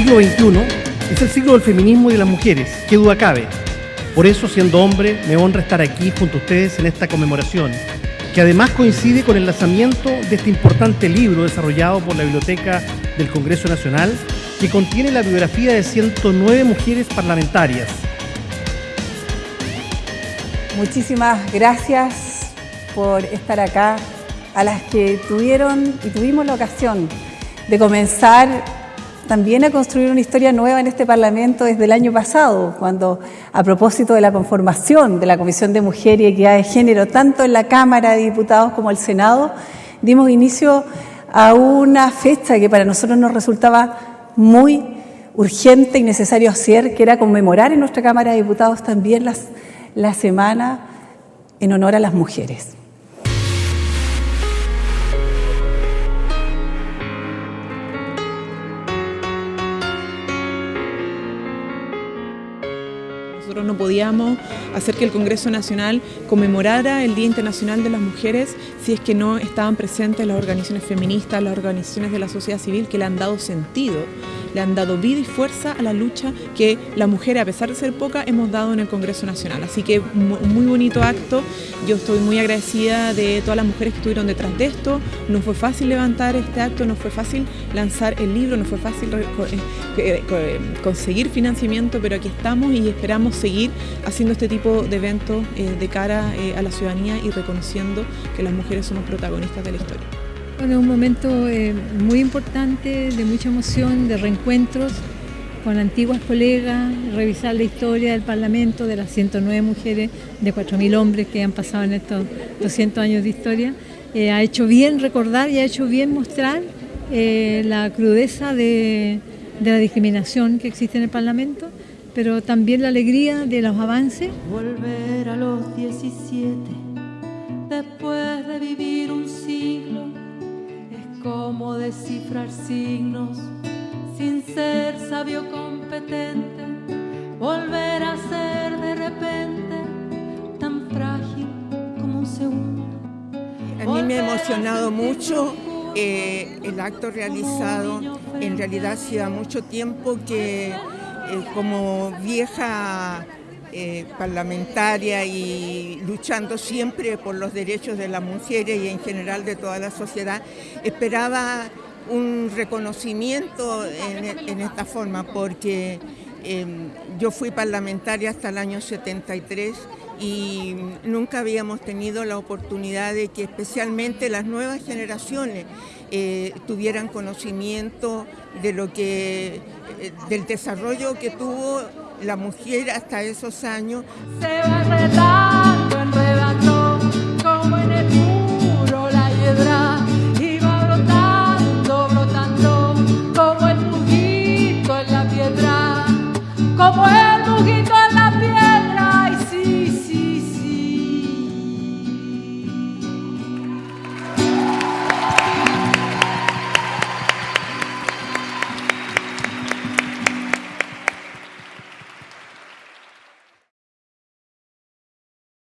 siglo XXI es el siglo del feminismo y de las mujeres, qué duda cabe. Por eso, siendo hombre, me honra estar aquí junto a ustedes en esta conmemoración, que además coincide con el lanzamiento de este importante libro desarrollado por la Biblioteca del Congreso Nacional, que contiene la biografía de 109 mujeres parlamentarias. Muchísimas gracias por estar acá, a las que tuvieron y tuvimos la ocasión de comenzar también a construir una historia nueva en este Parlamento desde el año pasado, cuando a propósito de la conformación de la Comisión de Mujer y Equidad de Género, tanto en la Cámara de Diputados como el Senado, dimos inicio a una fecha que para nosotros nos resultaba muy urgente y necesario hacer, que era conmemorar en nuestra Cámara de Diputados también la semana en honor a las mujeres. Nosotros no podíamos hacer que el Congreso Nacional conmemorara el Día Internacional de las Mujeres si es que no estaban presentes las organizaciones feministas, las organizaciones de la sociedad civil que le han dado sentido le han dado vida y fuerza a la lucha que las mujeres, a pesar de ser pocas, hemos dado en el Congreso Nacional. Así que un muy bonito acto. Yo estoy muy agradecida de todas las mujeres que estuvieron detrás de esto. No fue fácil levantar este acto, no fue fácil lanzar el libro, no fue fácil eh, eh, conseguir financiamiento, pero aquí estamos y esperamos seguir haciendo este tipo de eventos eh, de cara a la ciudadanía y reconociendo que las mujeres somos protagonistas de la historia. Bueno, un momento eh, muy importante, de mucha emoción, de reencuentros con antiguas colegas, revisar la historia del Parlamento, de las 109 mujeres, de 4.000 hombres que han pasado en estos 200 años de historia. Eh, ha hecho bien recordar y ha hecho bien mostrar eh, la crudeza de, de la discriminación que existe en el Parlamento, pero también la alegría de los avances. Volver a los 17, después de vivir cómo descifrar signos sin ser sabio competente, volver a ser de repente tan frágil como un segundo. A mí me ha emocionado mucho eh, el acto realizado. En realidad hacía mucho tiempo que eh, como vieja eh, parlamentaria y luchando siempre por los derechos de las mujeres y en general de toda la sociedad, esperaba un reconocimiento en, esta forma porque em, yo fui parlamentaria hasta el año 73 y nunca habíamos tenido la oportunidad de que especialmente las nuevas generaciones eh, tuvieran conocimiento de lo que, eh, del desarrollo que tuvo la mujer hasta esos años. Se va enredando, enredando, como en el muro la hiedra, y va brotando, brotando, como el mugito en la piedra, como el